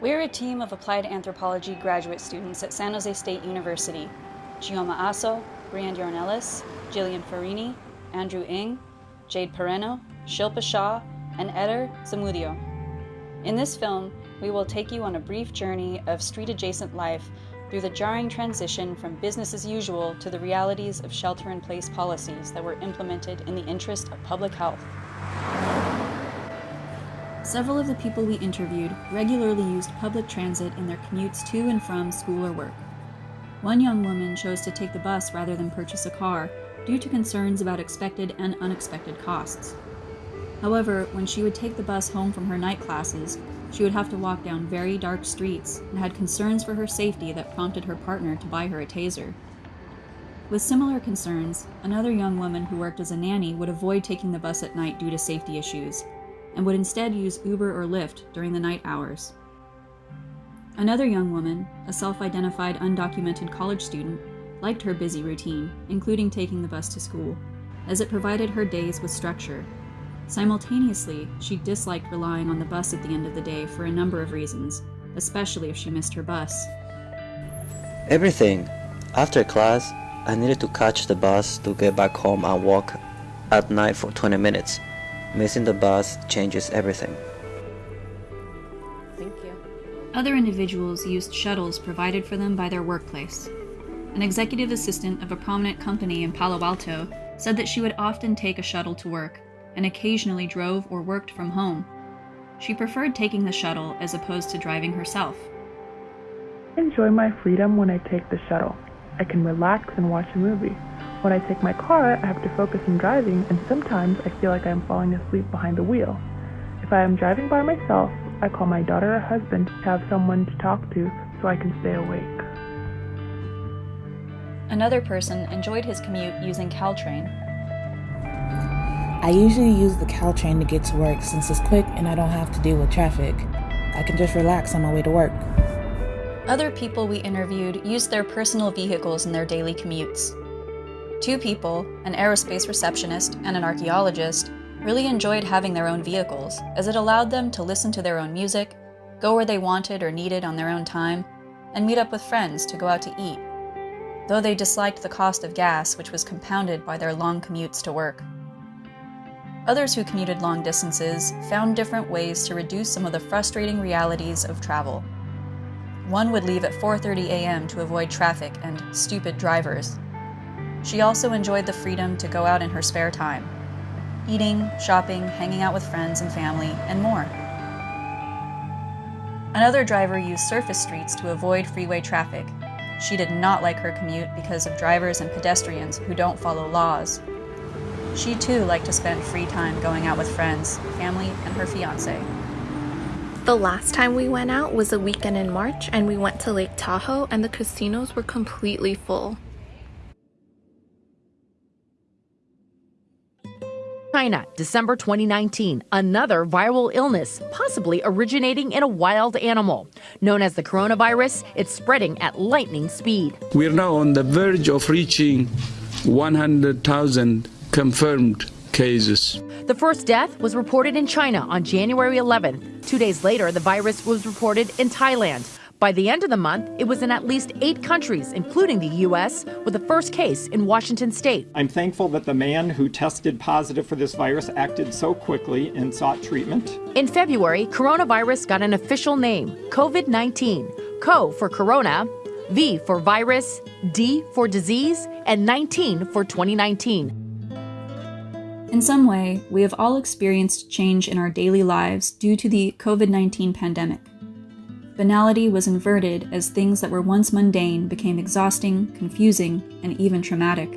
We're a team of applied anthropology graduate students at San Jose State University. Gioma Asso, Brian Ornelas, Jillian Farini, Andrew Ng, Jade Pereno, Shilpa Shah, and Eder Zamudio. In this film, we will take you on a brief journey of street adjacent life through the jarring transition from business as usual to the realities of shelter in place policies that were implemented in the interest of public health. Several of the people we interviewed regularly used public transit in their commutes to and from school or work. One young woman chose to take the bus rather than purchase a car due to concerns about expected and unexpected costs. However, when she would take the bus home from her night classes, she would have to walk down very dark streets and had concerns for her safety that prompted her partner to buy her a taser. With similar concerns, another young woman who worked as a nanny would avoid taking the bus at night due to safety issues and would instead use Uber or Lyft during the night hours. Another young woman, a self identified undocumented college student, liked her busy routine, including taking the bus to school, as it provided her days with structure. Simultaneously, she disliked relying on the bus at the end of the day for a number of reasons, especially if she missed her bus. Everything. After class, I needed to catch the bus to get back home and walk at night for 20 minutes. Missing the bus changes everything. Thank you. Other individuals used shuttles provided for them by their workplace. An executive assistant of a prominent company in Palo Alto said that she would often take a shuttle to work and occasionally drove or worked from home. She preferred taking the shuttle as opposed to driving herself. I enjoy my freedom when I take the shuttle. I can relax and watch a movie. When I take my car, I have to focus on driving, and sometimes I feel like I am falling asleep behind the wheel. If I am driving by myself, I call my daughter or husband to have someone to talk to so I can stay awake. Another person enjoyed his commute using Caltrain. I usually use the Caltrain to get to work since it's quick and I don't have to deal with traffic. I can just relax on my way to work. Other people we interviewed used their personal vehicles in their daily commutes. Two people, an aerospace receptionist and an archaeologist, really enjoyed having their own vehicles, as it allowed them to listen to their own music, go where they wanted or needed on their own time, and meet up with friends to go out to eat, though they disliked the cost of gas, which was compounded by their long commutes to work. Others who commuted long distances found different ways to reduce some of the frustrating realities of travel. One would leave at 4:30 a.m. to avoid traffic and stupid drivers. She also enjoyed the freedom to go out in her spare time, eating, shopping, hanging out with friends and family, and more. Another driver used surface streets to avoid freeway traffic. She did not like her commute because of drivers and pedestrians who don't follow laws. She too liked to spend free time going out with friends, family, and her fiance. The last time we went out was a weekend in March, and we went to Lake Tahoe, and the casinos were completely full. China, December 2019, another viral illness, possibly originating in a wild animal. Known as the coronavirus, it's spreading at lightning speed. We're now on the verge of reaching 100,000 confirmed cases. The first death was reported in China on January 11th. Two days later, the virus was reported in Thailand. By the end of the month, it was in at least eight countries, including the U.S., with the first case in Washington state. I'm thankful that the man who tested positive for this virus acted so quickly and sought treatment. In February, coronavirus got an official name COVID 19. CO for corona, V for virus, D for disease, and 19 for 2019. In some way, we have all experienced change in our daily lives due to the COVID 19 pandemic. Banality was inverted as things that were once mundane became exhausting, confusing, and even traumatic.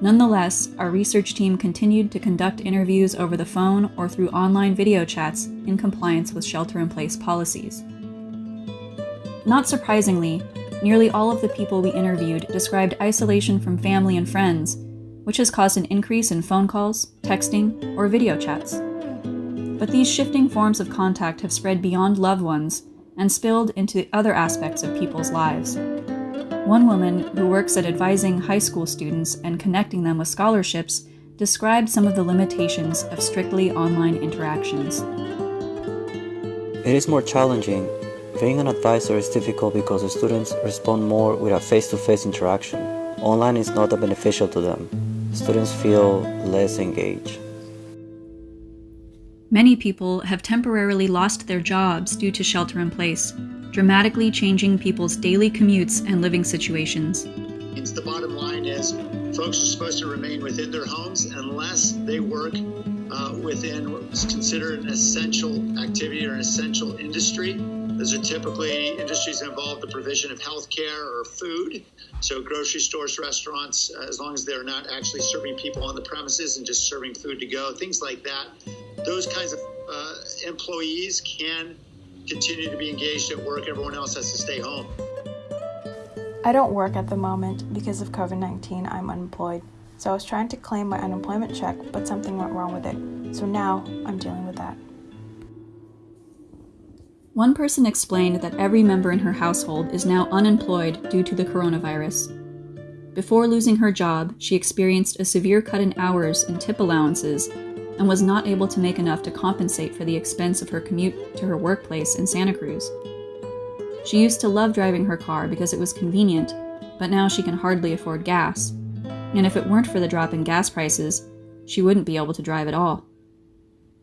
Nonetheless, our research team continued to conduct interviews over the phone or through online video chats in compliance with shelter in place policies. Not surprisingly, nearly all of the people we interviewed described isolation from family and friends, which has caused an increase in phone calls, texting, or video chats. But these shifting forms of contact have spread beyond loved ones and spilled into other aspects of people's lives. One woman who works at advising high school students and connecting them with scholarships described some of the limitations of strictly online interactions. It is more challenging Being an advisor is difficult because the students respond more with a face to face interaction. Online is not that beneficial to them. Students feel less engaged. Many people have temporarily lost their jobs due to shelter in place, dramatically changing people's daily commutes and living situations. The bottom line is folks are supposed to remain within their homes unless they work uh, within what's considered an essential activity or an essential industry. Those are typically industries that involve the provision of healthcare or food. So, grocery stores, restaurants, uh, as long as they're not actually serving people on the premises and just serving food to go, things like that. Those kinds of uh, employees can continue to be engaged at work. Everyone else has to stay home. I don't work at the moment because of COVID 19. I'm unemployed. So I was trying to claim my unemployment check, but something went wrong with it. So now I'm dealing with that. One person explained that every member in her household is now unemployed due to the coronavirus. Before losing her job, she experienced a severe cut in hours and tip allowances and was not able to make enough to compensate for the expense of her commute to her workplace in Santa Cruz. She used to love driving her car because it was convenient, but now she can hardly afford gas. And if it weren't for the drop in gas prices, she wouldn't be able to drive at all.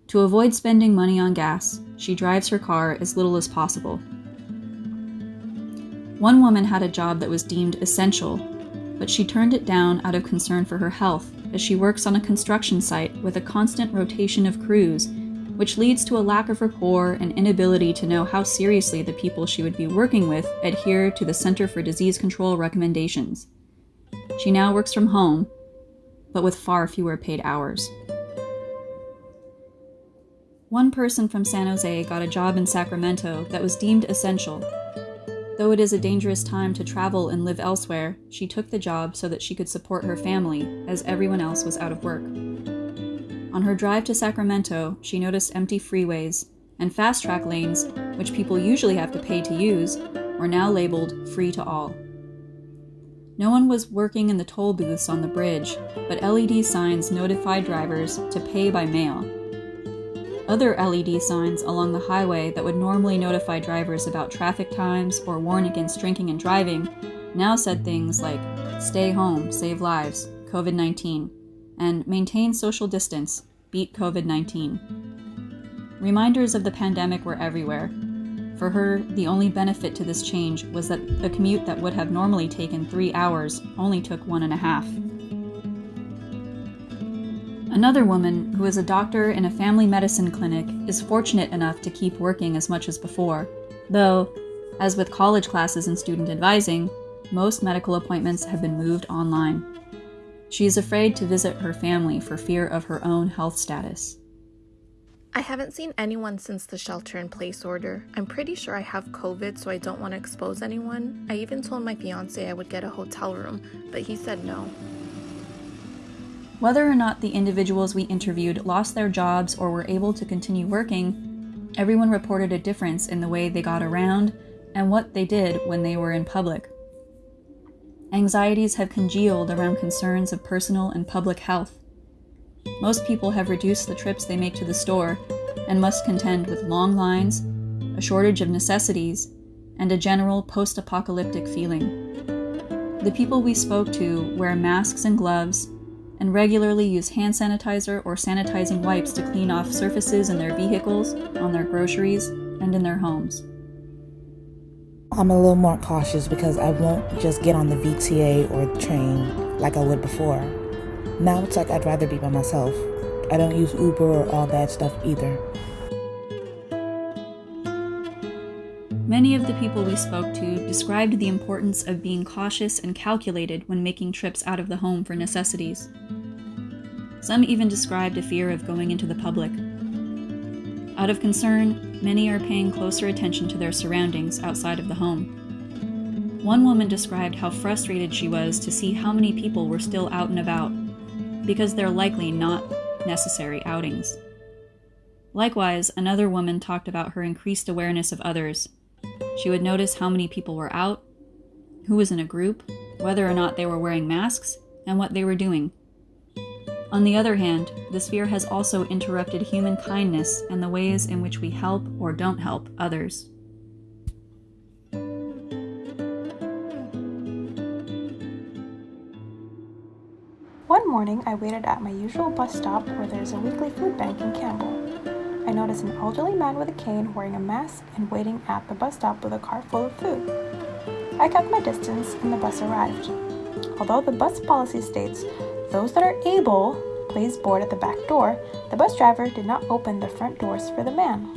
To avoid spending money on gas, she drives her car as little as possible. One woman had a job that was deemed essential, but she turned it down out of concern for her health as she works on a construction site with a constant rotation of crews, which leads to a lack of rapport and inability to know how seriously the people she would be working with adhere to the Center for Disease Control recommendations. She now works from home, but with far fewer paid hours. One person from San Jose got a job in Sacramento that was deemed essential. Though it is a dangerous time to travel and live elsewhere, she took the job so that she could support her family, as everyone else was out of work. On her drive to Sacramento, she noticed empty freeways, and FasTrak lanes, which people usually have to pay to use, were now labeled free to all. No one was working in the toll booths on the bridge, but LED signs notified drivers to pay by mail. Other LED signs along the highway that would normally notify drivers about traffic times or warn against drinking and driving now said things like stay home, save lives, COVID 19, and maintain social distance, beat COVID 19. Reminders of the pandemic were everywhere. For her, the only benefit to this change was that a commute that would have normally taken three hours only took one and a half. Another woman, who is a doctor in a family medicine clinic, is fortunate enough to keep working as much as before, though, as with college classes and student advising, most medical appointments have been moved online. She is afraid to visit her family for fear of her own health status. I haven't seen anyone since the shelter in place order. I'm pretty sure I have COVID, so I don't want to expose anyone. I even told my fiance I would get a hotel room, but he said no. Whether or not the individuals we interviewed lost their jobs or were able to continue working, everyone reported a difference in the way they got around and what they did when they were in public. Anxieties have congealed around concerns of personal and public health. Most people have reduced the trips they make to the store and must contend with long lines, a shortage of necessities, and a general post apocalyptic feeling. The people we spoke to wear masks and gloves and regularly use hand sanitizer or sanitizing wipes to clean off surfaces in their vehicles, on their groceries, and in their homes. I'm a little more cautious because I won't just get on the VTA or the train like I would before. Now it's like I'd rather be by myself. I don't use Uber or all that stuff either. Many of the people we spoke to described the importance of being cautious and calculated when making trips out of the home for necessities. Some even described a fear of going into the public. Out of concern, many are paying closer attention to their surroundings outside of the home. One woman described how frustrated she was to see how many people were still out and about, because they're likely not necessary outings. Likewise, another woman talked about her increased awareness of others she would notice how many people were out, who was in a group, whether or not they were wearing masks, and what they were doing. On the other hand, this fear has also interrupted human kindness and the ways in which we help or don't help others. One morning, I waited at my usual bus stop where there's a weekly food bank in Campbell. I noticed an elderly man with a cane wearing a mask and waiting at the bus stop with a car full of food. I kept my distance and the bus arrived. Although the bus policy states those that are able please board at the back door, the bus driver did not open the front doors for the man.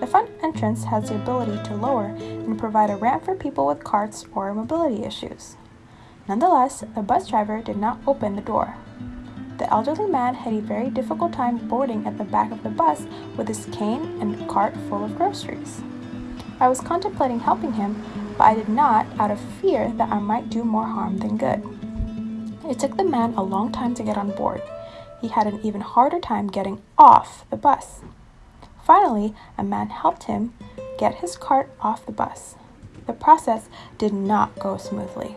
The front entrance has the ability to lower and provide a ramp for people with carts or mobility issues. Nonetheless, the bus driver did not open the door. The elderly man had a very difficult time boarding at the back of the bus with his cane and cart full of groceries. I was contemplating helping him, but I did not out of fear that I might do more harm than good. It took the man a long time to get on board. He had an even harder time getting off the bus. Finally, a man helped him get his cart off the bus. The process did not go smoothly.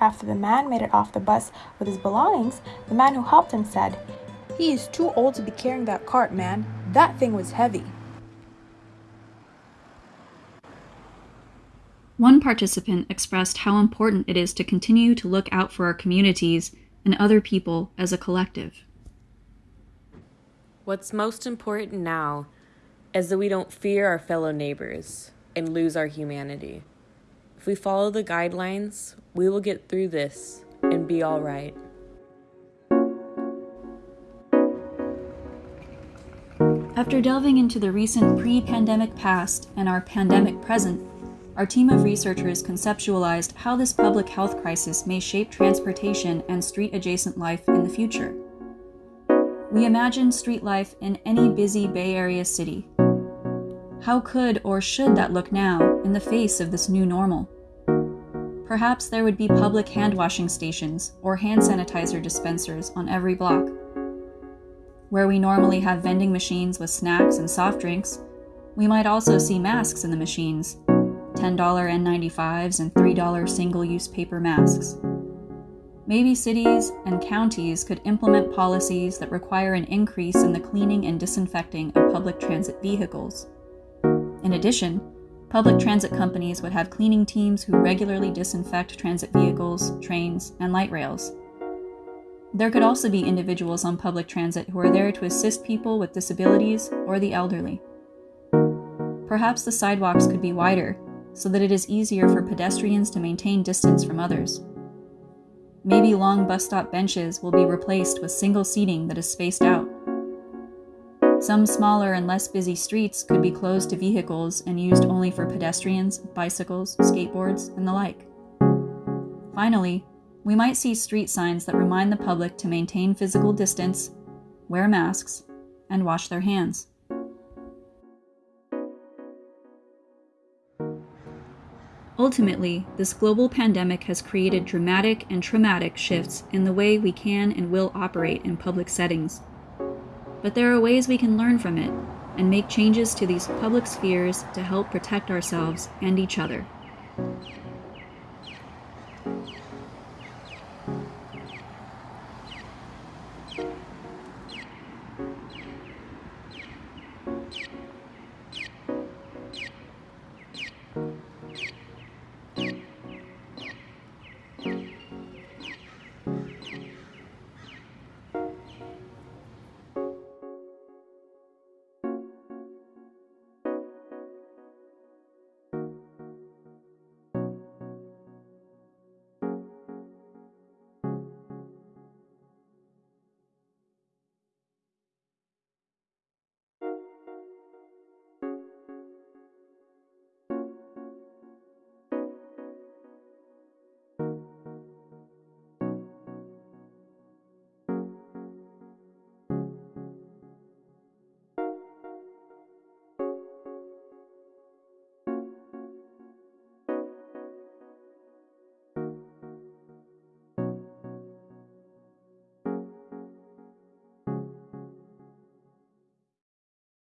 After the man made it off the bus with his belongings, the man who helped him said, He is too old to be carrying that cart, man. That thing was heavy. One participant expressed how important it is to continue to look out for our communities and other people as a collective. What's most important now is that we don't fear our fellow neighbors and lose our humanity. If we follow the guidelines, we will get through this and be all right. After delving into the recent pre pandemic past and our pandemic present, our team of researchers conceptualized how this public health crisis may shape transportation and street adjacent life in the future. We imagined street life in any busy Bay Area city. How could or should that look now in the face of this new normal? Perhaps there would be public hand washing stations or hand sanitizer dispensers on every block. Where we normally have vending machines with snacks and soft drinks, we might also see masks in the machines $10 N95s and $3 single use paper masks. Maybe cities and counties could implement policies that require an increase in the cleaning and disinfecting of public transit vehicles. In addition, public transit companies would have cleaning teams who regularly disinfect transit vehicles, trains, and light rails. There could also be individuals on public transit who are there to assist people with disabilities or the elderly. Perhaps the sidewalks could be wider so that it is easier for pedestrians to maintain distance from others. Maybe long bus stop benches will be replaced with single seating that is spaced out. Some smaller and less busy streets could be closed to vehicles and used only for pedestrians, bicycles, skateboards, and the like. Finally, we might see street signs that remind the public to maintain physical distance, wear masks, and wash their hands. Ultimately, this global pandemic has created dramatic and traumatic shifts in the way we can and will operate in public settings. But there are ways we can learn from it and make changes to these public spheres to help protect ourselves and each other.